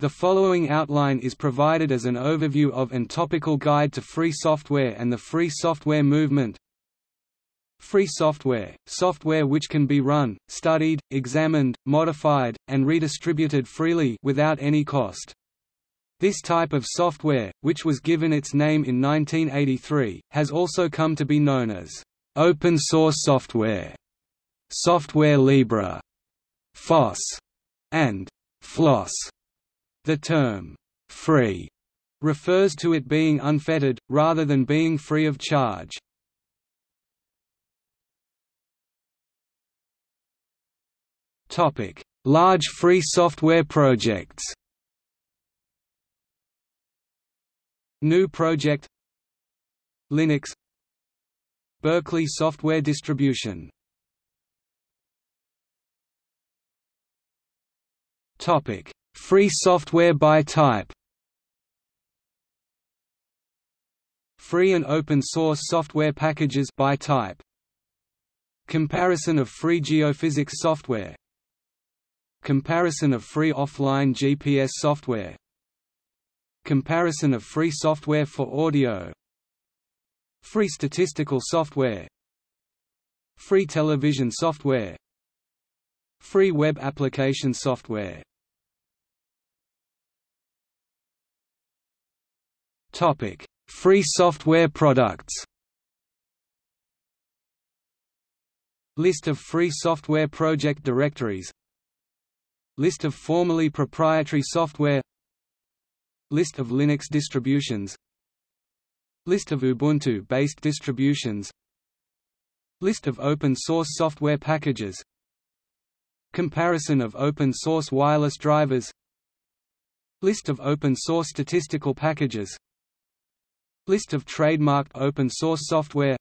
The following outline is provided as an overview of and topical guide to free software and the free software movement. Free software – software which can be run, studied, examined, modified, and redistributed freely without any cost. This type of software, which was given its name in 1983, has also come to be known as open source software, software libre, FOSS, and FLOSS. The term, free, refers to it being unfettered, rather than being free of charge. Large free software projects. GNU Project. Linux. Berkeley Software Distribution. Topic Free software by type. Free and open source software packages by type. Comparison of free geophysics software. Comparison of free offline GPS software. Comparison of free software for audio. Free statistical software. Free television software. Free web application software Topic: Free software products. List of free software project directories. List of formerly proprietary software. List of Linux distributions. List of Ubuntu-based distributions. List of open source software packages. Comparison of open source wireless drivers. List of open source statistical packages List of trademarked open source software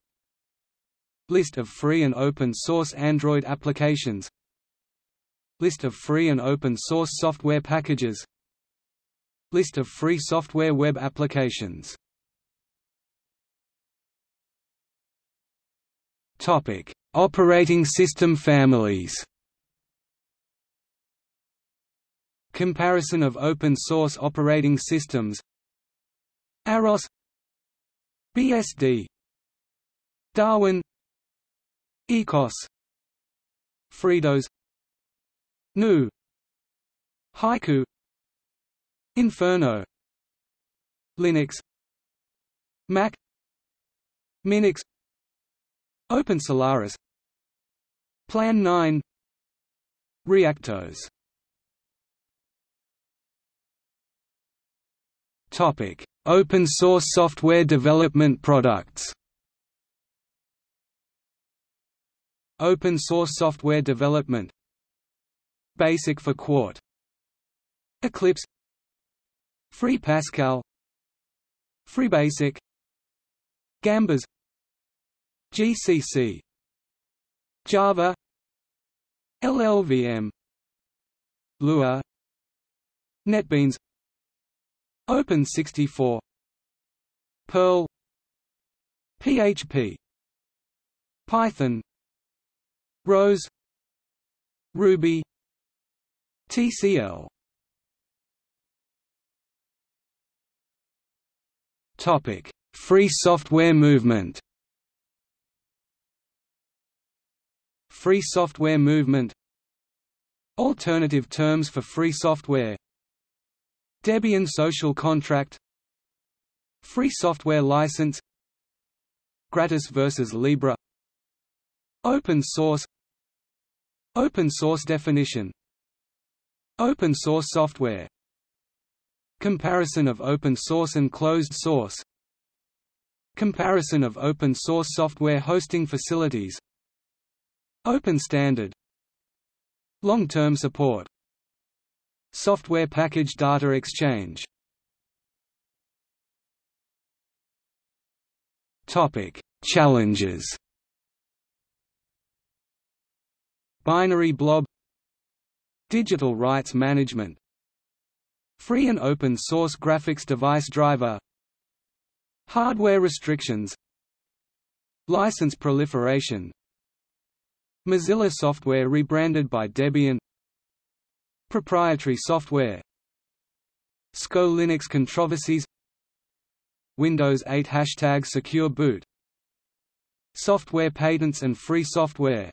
List of free and open source Android applications List of free and open source software packages List of free software web applications Topic: Operating system families. Comparison of open source operating systems. AROS BSD Darwin. eCos. FreeDOS GNU. Haiku. Inferno. Linux. Mach. Minix. Open Solaris. Plan 9 ReactOS Topic Open source software development products. Open source software development. Basic for Qt Eclipse. Free Pascal FreeBasic. Gambas. GCC Java. LLVM Lua. NetBeans Open64 Perl. PHP Python. Rose. Ruby. TCL Topic: Free software movement. Free software movement. Alternative terms for free software Debian social contract Free software license Gratis versus Libre Open source Open source definition Open source software Comparison of open source and closed source Comparison of open source software hosting facilities Open standard Long-term support Software Package Data Exchange. Topic: Challenges. Binary blob. Digital rights management. Free and open source graphics device driver. Hardware restrictions. License proliferation. Mozilla software rebranded by Debian Proprietary software. SCO Linux controversies. Windows 8 Hashtag Secure Boot. Software patents and free software.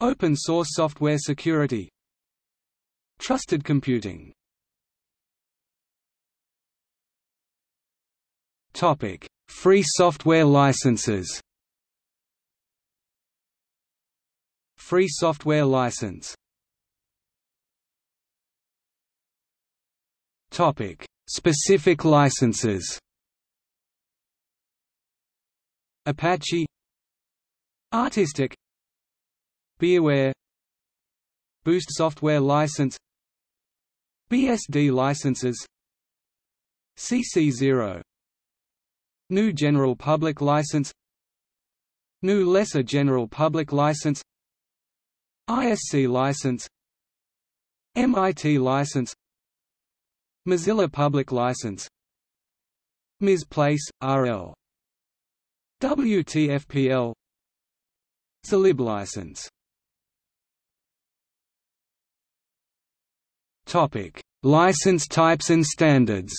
Open source software security. Trusted computing. Topic: Free software licenses. Free software license. Topic: Specific licenses. Apache. Artistic. Beerware Boost software license. BSD licenses. CC0 GNU General Public License. GNU Lesser General Public License. ISC license. MIT license Mozilla Public License. MIS Place, RL WTFPL Zlib license. Topic: License types and standards.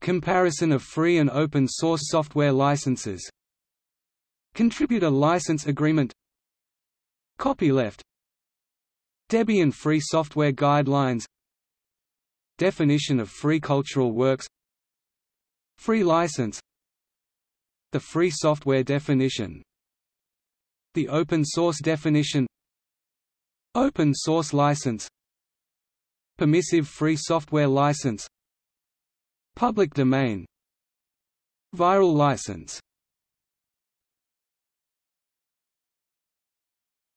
Comparison of free and open source software licenses. Contributor license agreement. Copyleft Debian Free Software Guidelines Definition of free cultural works Free license The free software definition The open source definition Open source license Permissive free software license Public domain Viral license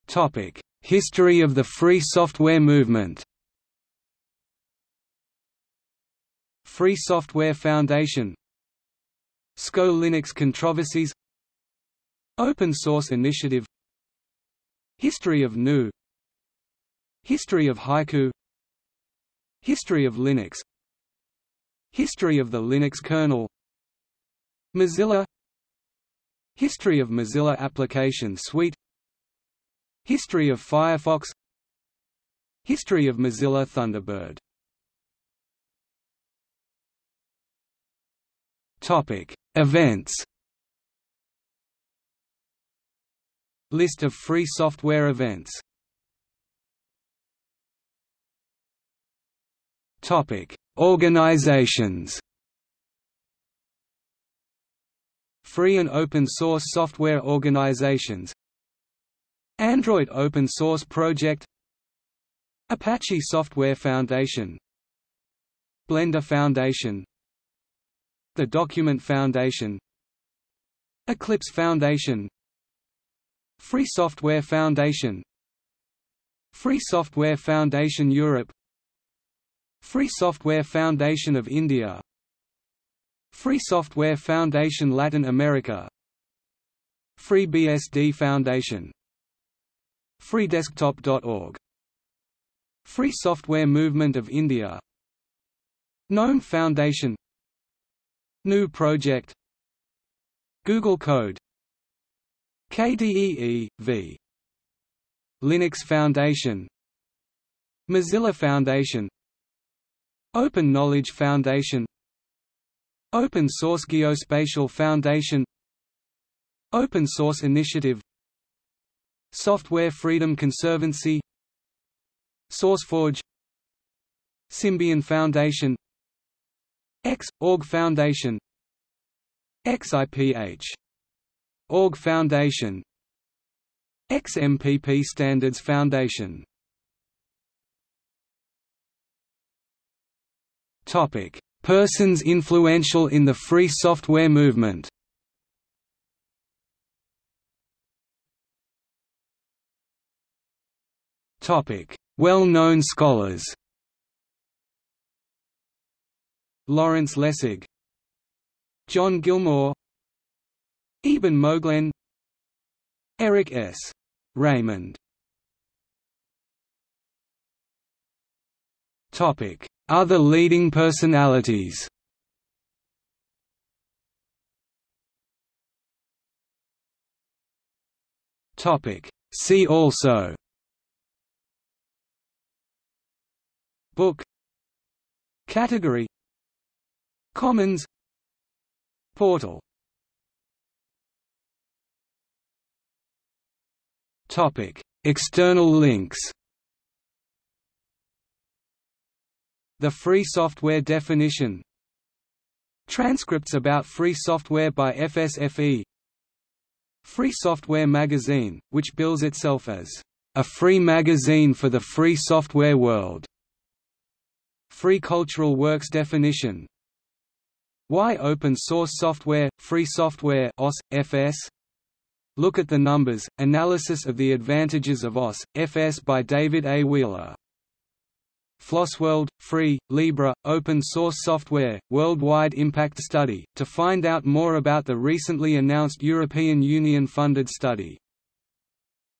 Topic: History of the free software movement. Free Software Foundation. SCO Linux controversies. Open Source Initiative. History of GNU History of Haiku. History of Linux. History of the Linux kernel. Mozilla. History of Mozilla Application Suite History of Firefox History of Mozilla Thunderbird Topic: Events. List of free software events. Topic: Organizations Free and open source software organizations Android Open Source Project Apache Software Foundation Blender Foundation The Document Foundation Eclipse Foundation Free Software Foundation Free Software Foundation Europe Free Software Foundation of India Free Software Foundation Latin America FreeBSD Foundation FreeDesktop.org Free Software Movement of India. GNOME Foundation. GNU Project. Google Code. KDE e.V. Linux Foundation. Mozilla Foundation. Open Knowledge Foundation. Open Source Geospatial Foundation. Open Source Initiative Software Freedom Conservancy SourceForge Symbian Foundation X. Org Foundation XIPH. Org Foundation XMPP Standards Foundation Topic: Persons influential in the free software movement. Well-known scholars. Lawrence Lessig, John Gilmore, Eben Moglen, Eric S. Raymond. Topic: other leading personalities. See also Book Category Commons Portal Topic External links. The free software definition. Transcripts about free software by FSFE Free Software Magazine, which bills itself as a free magazine for the free software world. Free Cultural Works definition Why open source software, free software OS, FS? Look at the numbers, analysis of the advantages of OS, FS by David A. Wheeler FLOSSWorld, Free, Libre, Open Source Software, Worldwide Impact Study, to find out more about the recently announced European Union-funded study.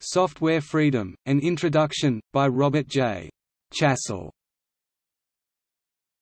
Software Freedom, An Introduction, by Robert J. Chassell.